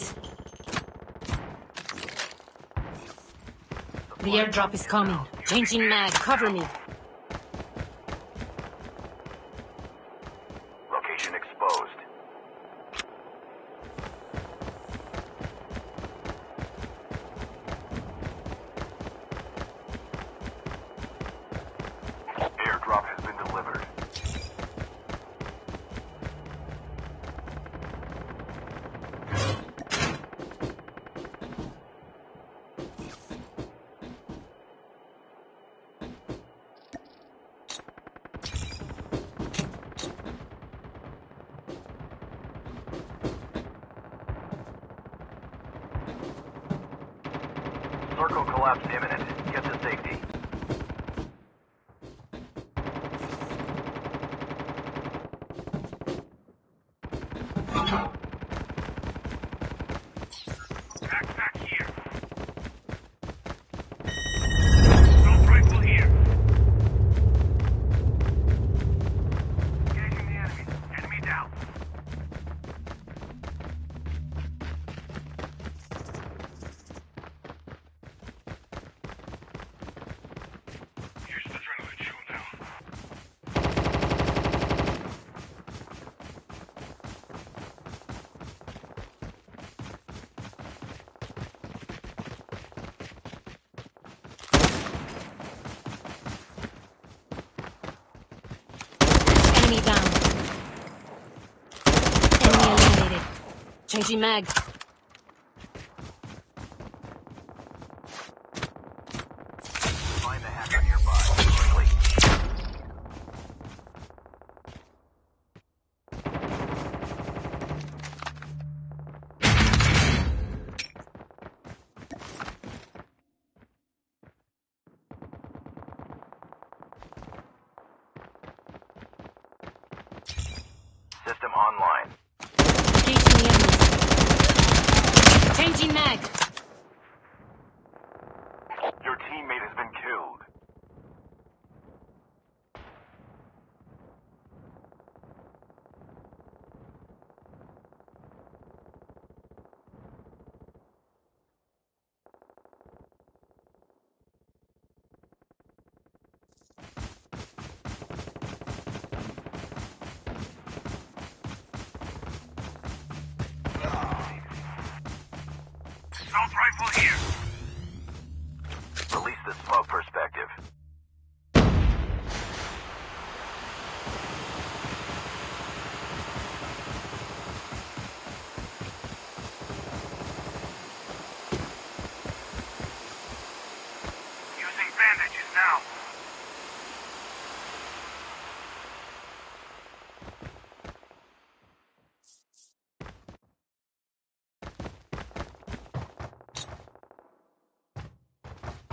please. The airdrop is coming. Changing mag, cover me. Changing mag.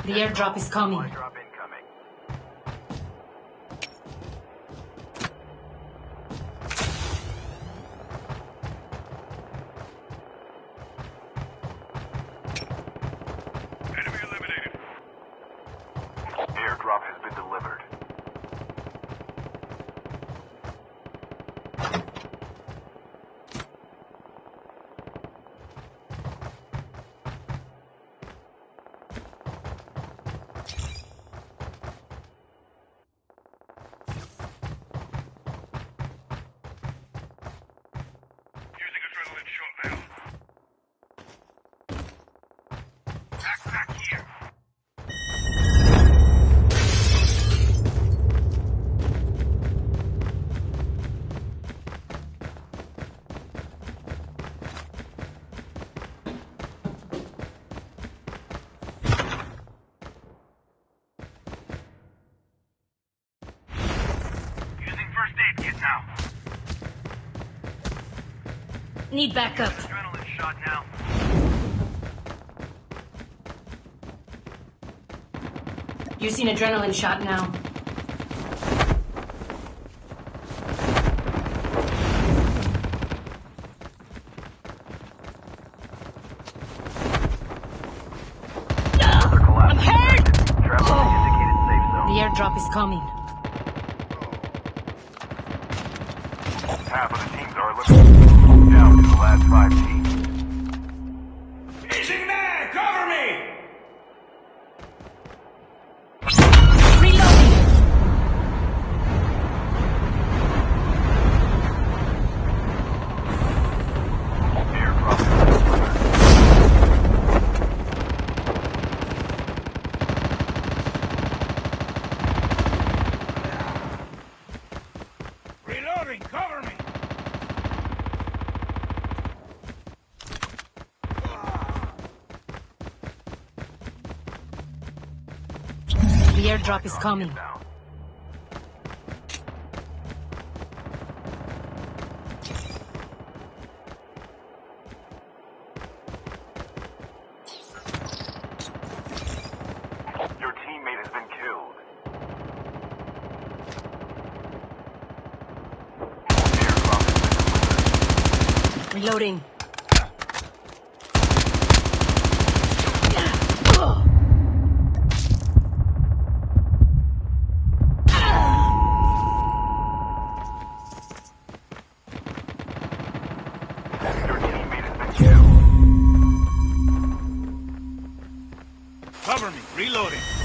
The airdrop is coming. need backup. Adrenaline shot now. Using adrenaline shot now. airdrop is coming. Half of the teams are looking last five feet. is coming. valores.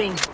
Reloading.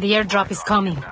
The airdrop is coming.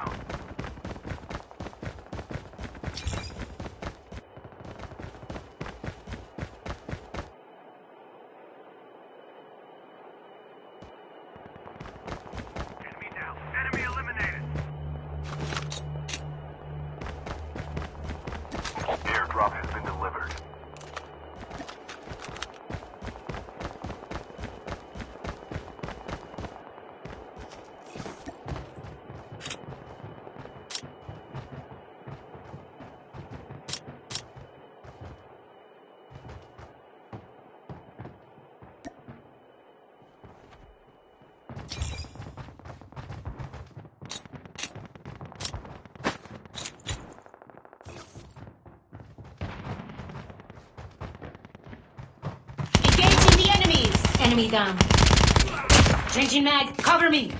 Enemy down. Changing mag, cover me!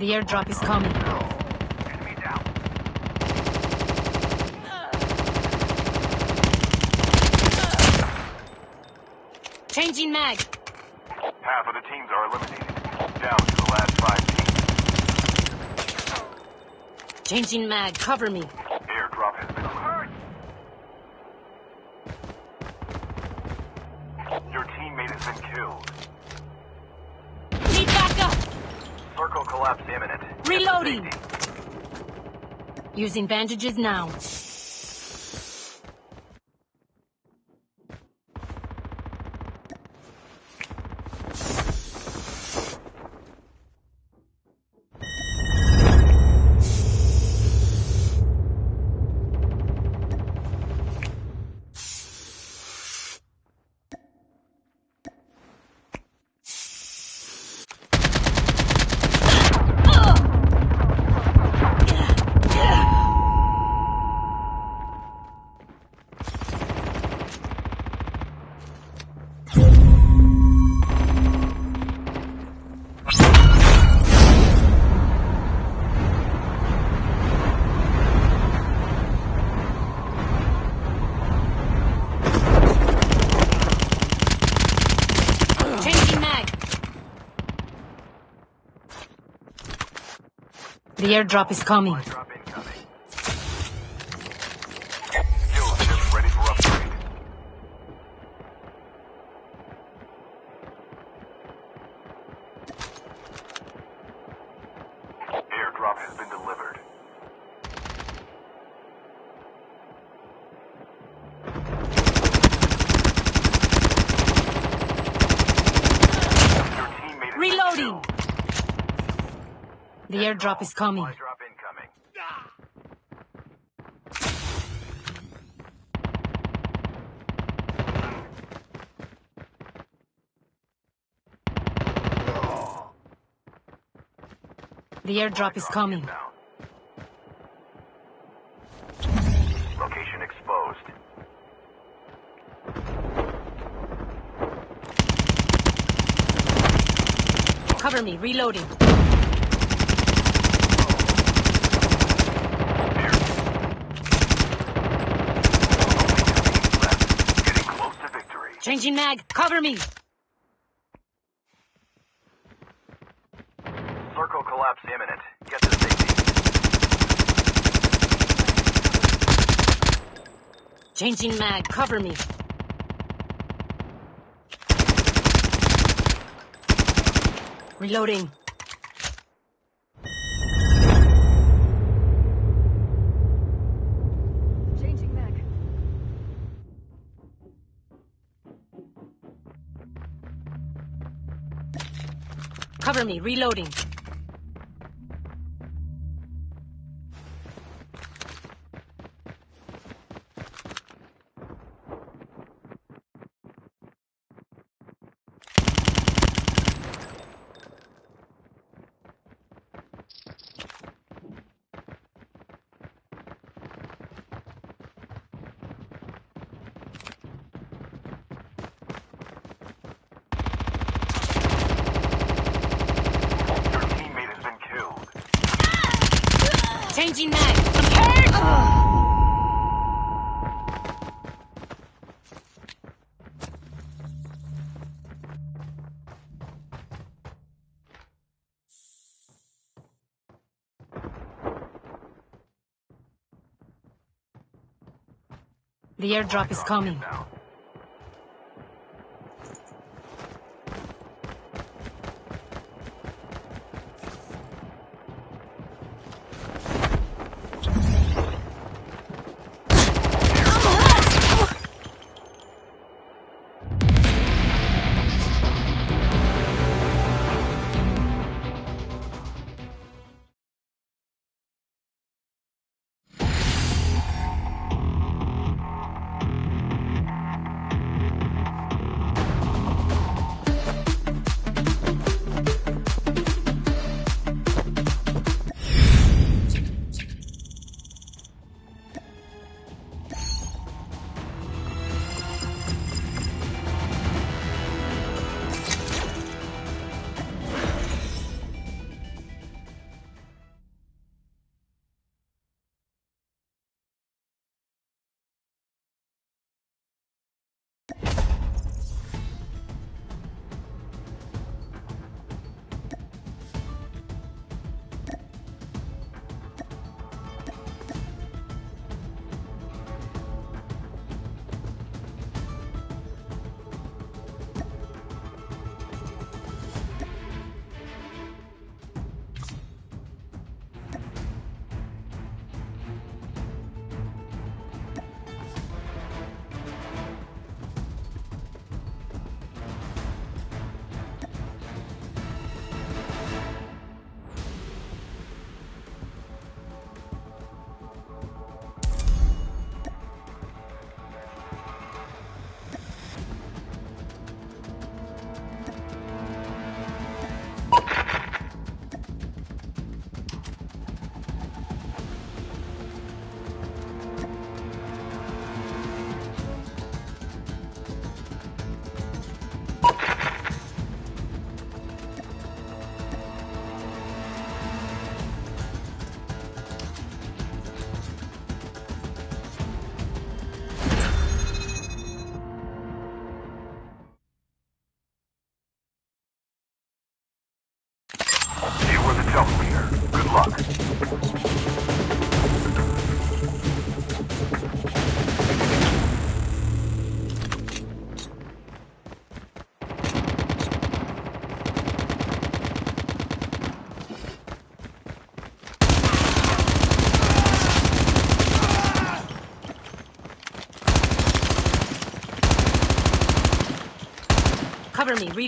The airdrop is coming. Changing mag. Half of the teams are eliminated. Down to the last five teams. Changing mag. Cover me. Using bandages now. The airdrop is coming. The airdrop is coming. The airdrop is coming. Location exposed. Cover me. Reloading. Changing mag. Cover me. Circle collapse imminent. Get to safety. Changing mag. Cover me. Reloading. Me. Reloading. Your teammate has been killed. Changing mag. I'm hurt. The airdrop is coming.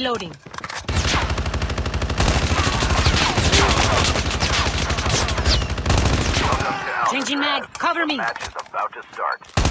Reloading. Changing mag. Cover me. The match is about to start.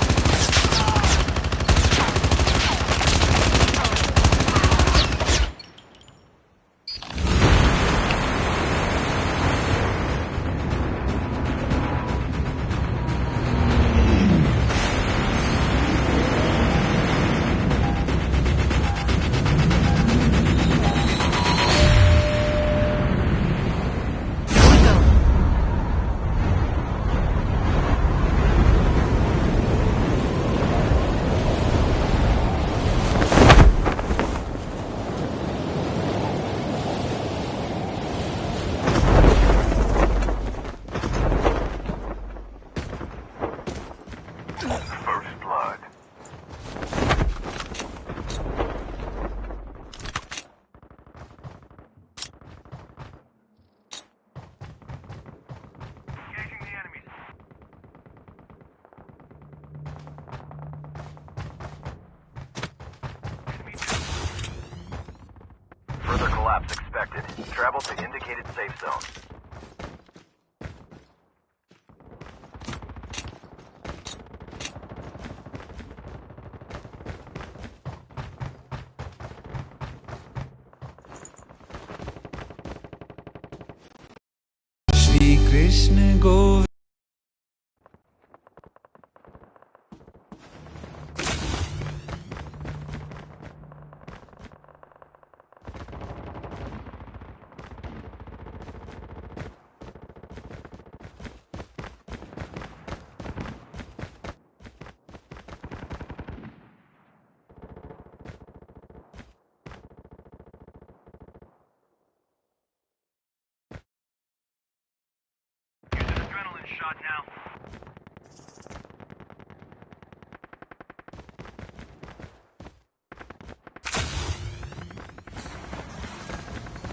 the indicated safe zone.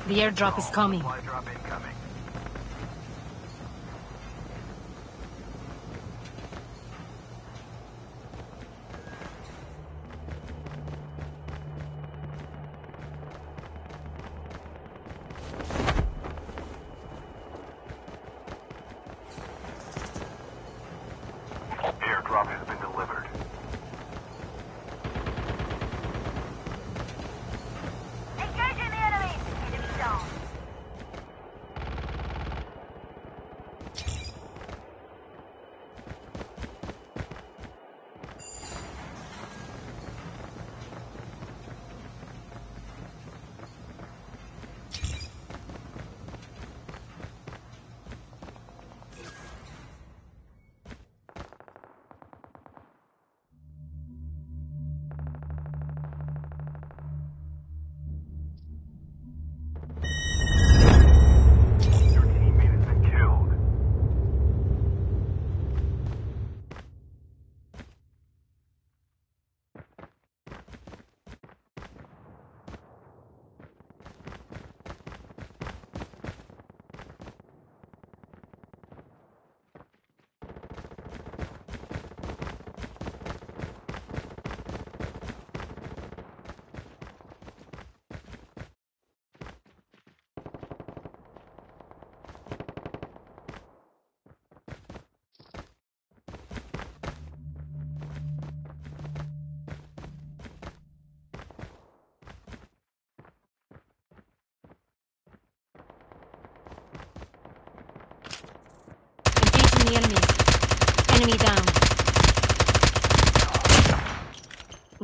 The airdrop is coming.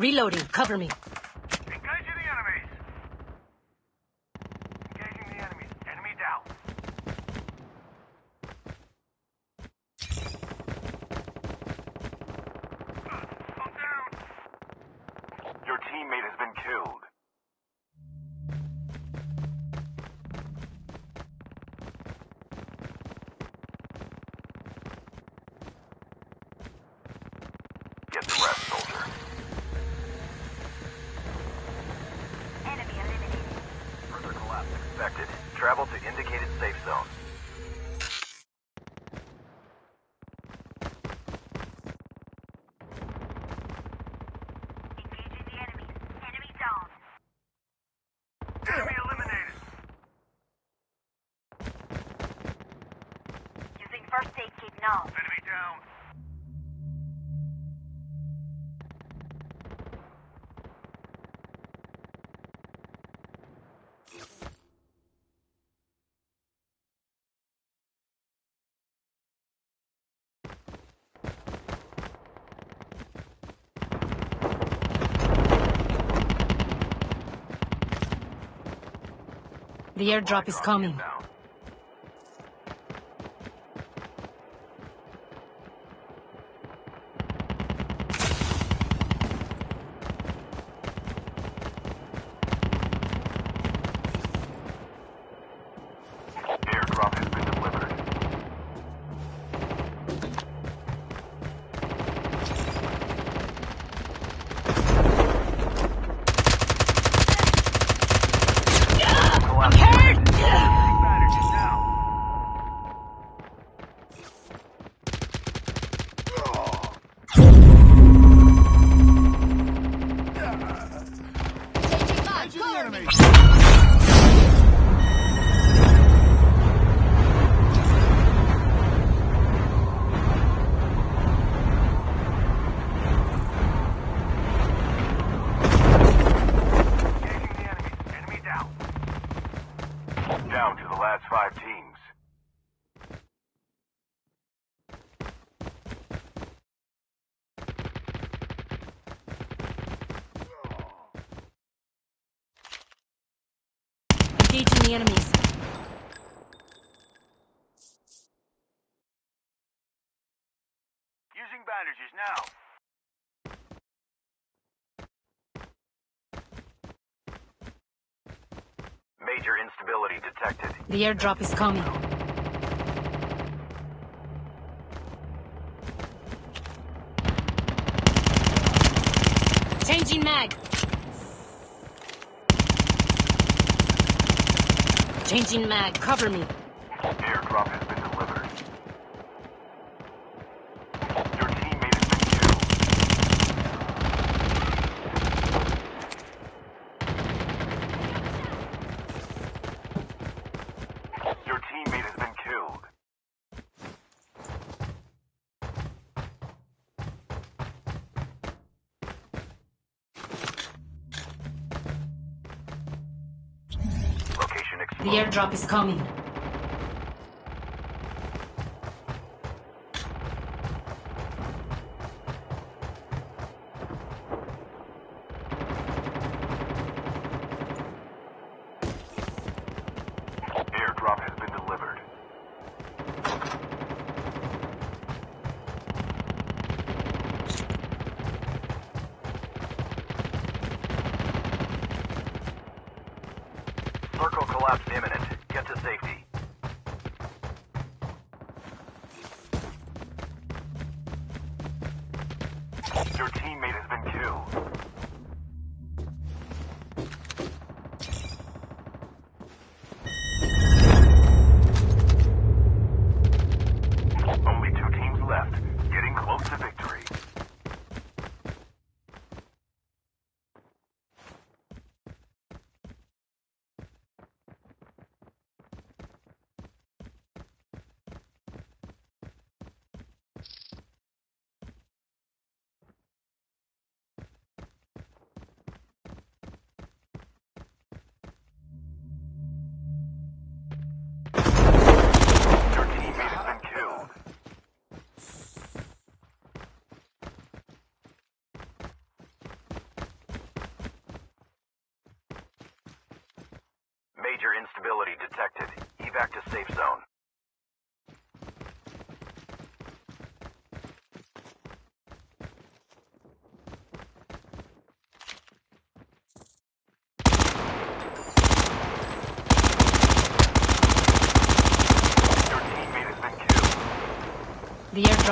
Reloading. Cover me. indicated safe zone. The airdrop is coming. The airdrop is coming. Changing mag. Changing mag, cover me. Airdrop The airdrop is coming.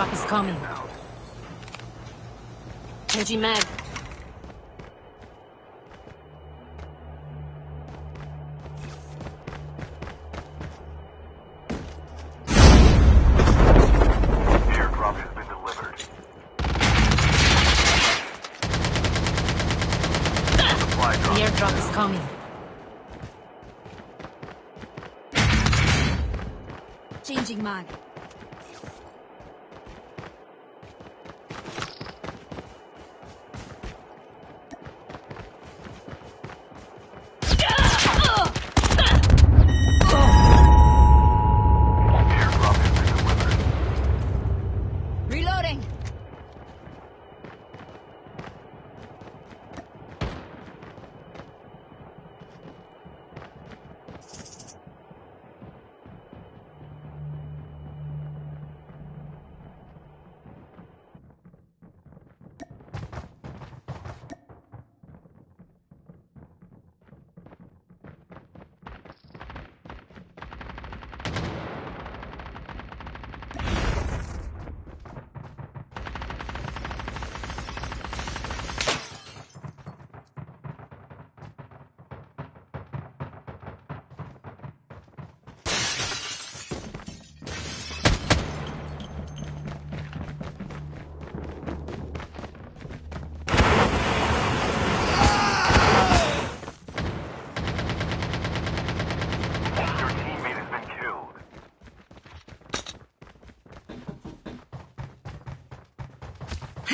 airdrop is coming. Energy mag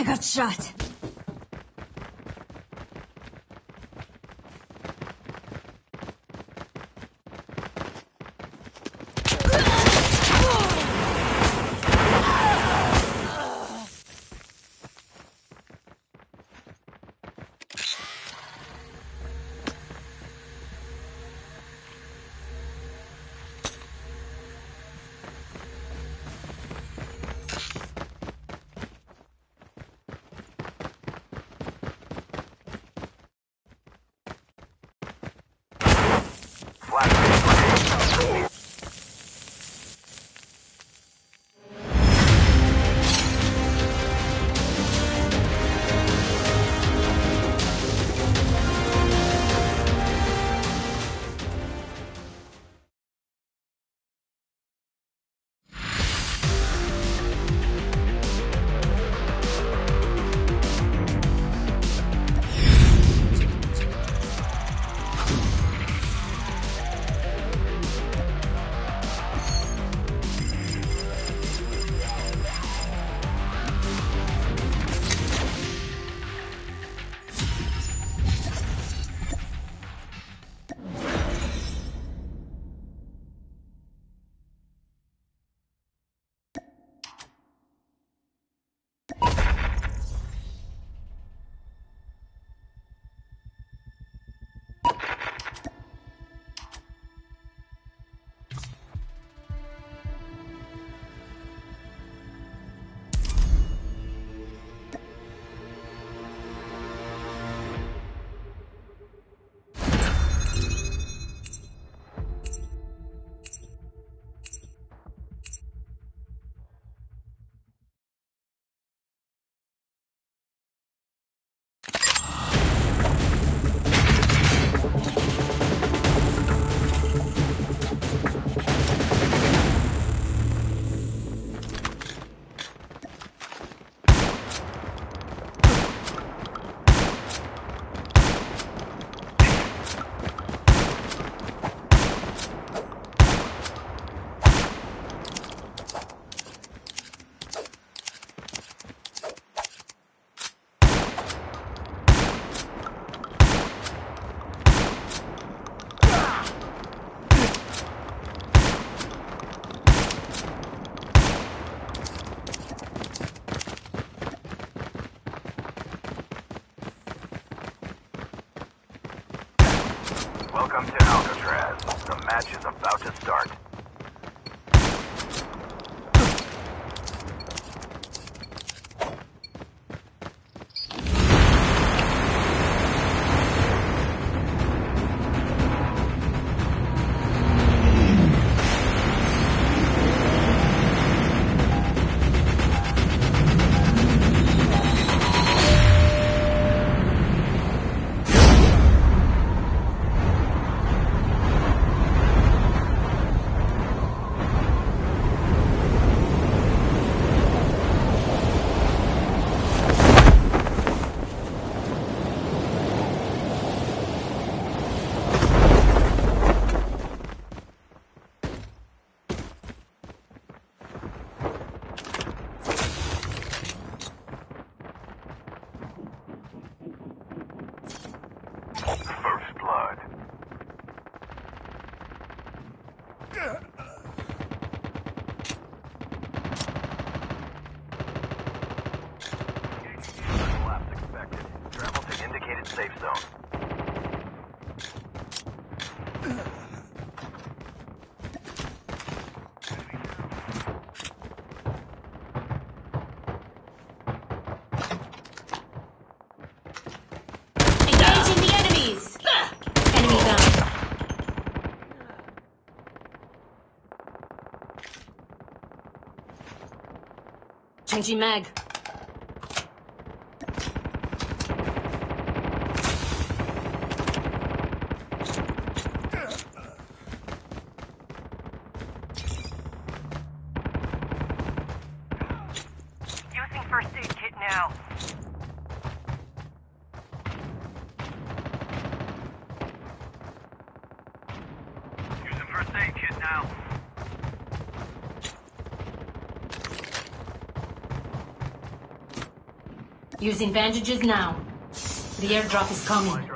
got shot. Is about to start. Angie Meg. Using bandages now. The airdrop is coming.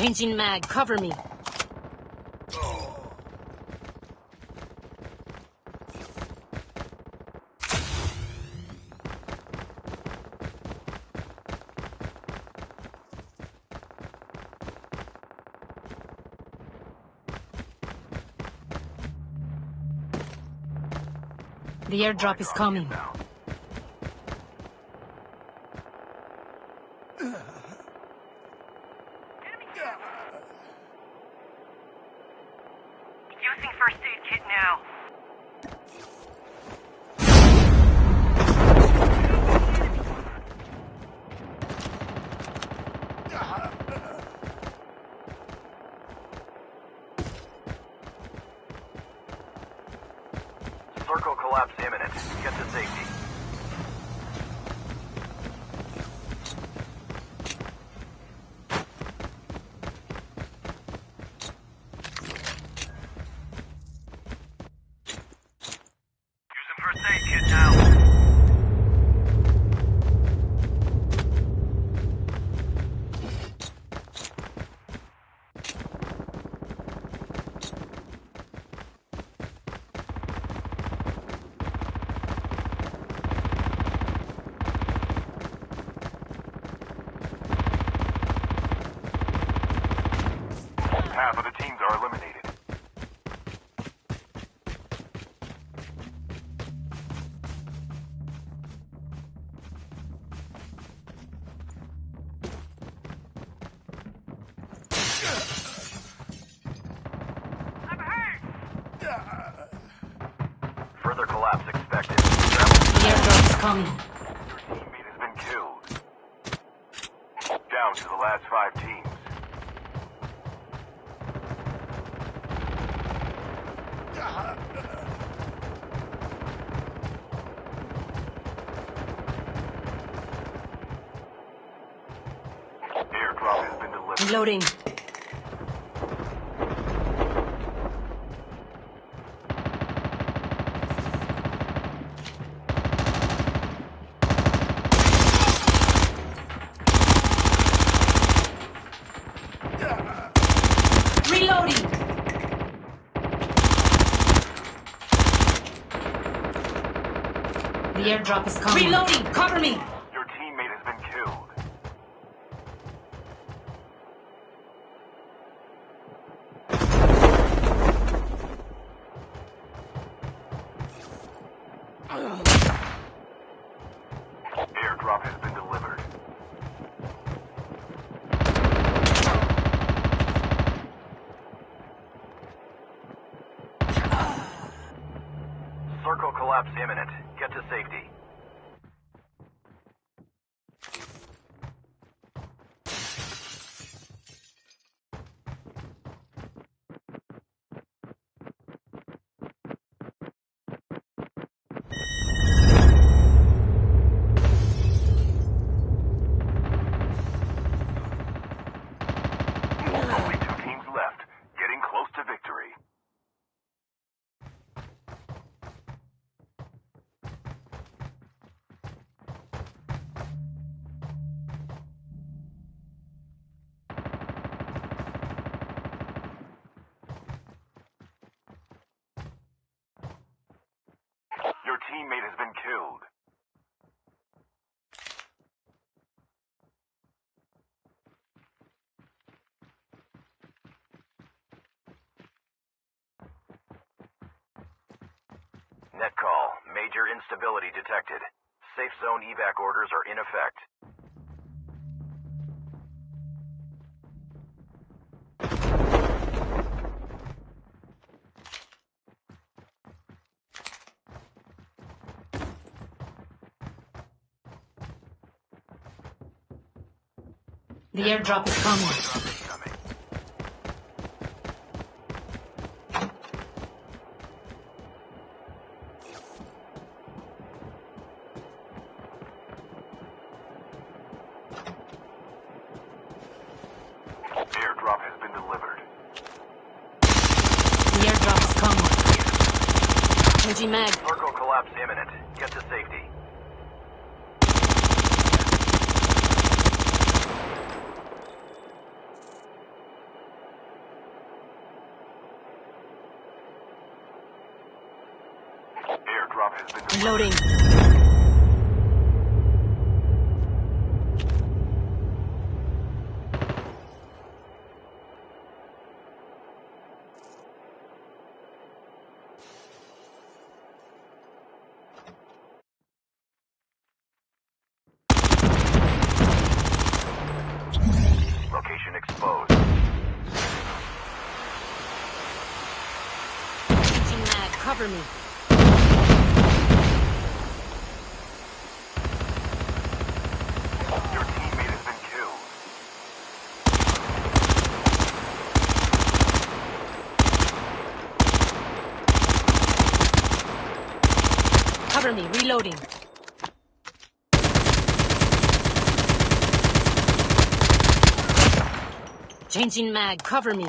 Changing mag, cover me. The airdrop is coming. Half of the teams are eliminated. Reloading. The airdrop is coming. Reloading. Cover me. Circle collapse imminent. Get to safety. Detected. Safe zone evac orders are in effect. The airdrop is coming. Changing mag. Circle collapse imminent. Get to safety. Airdrop has been delivered. Reloading. Location exposed. Changing mag. Cover me. Your teammate has been killed. Cover me. Reloading. Changing mag. Cover me.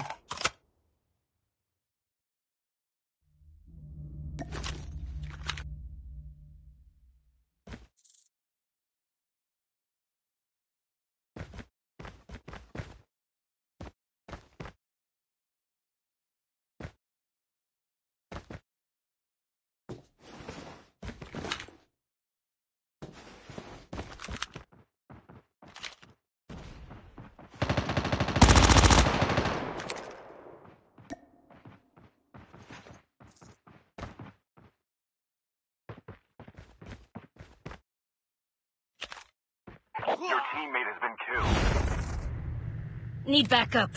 Teammate has been killed. Need backup.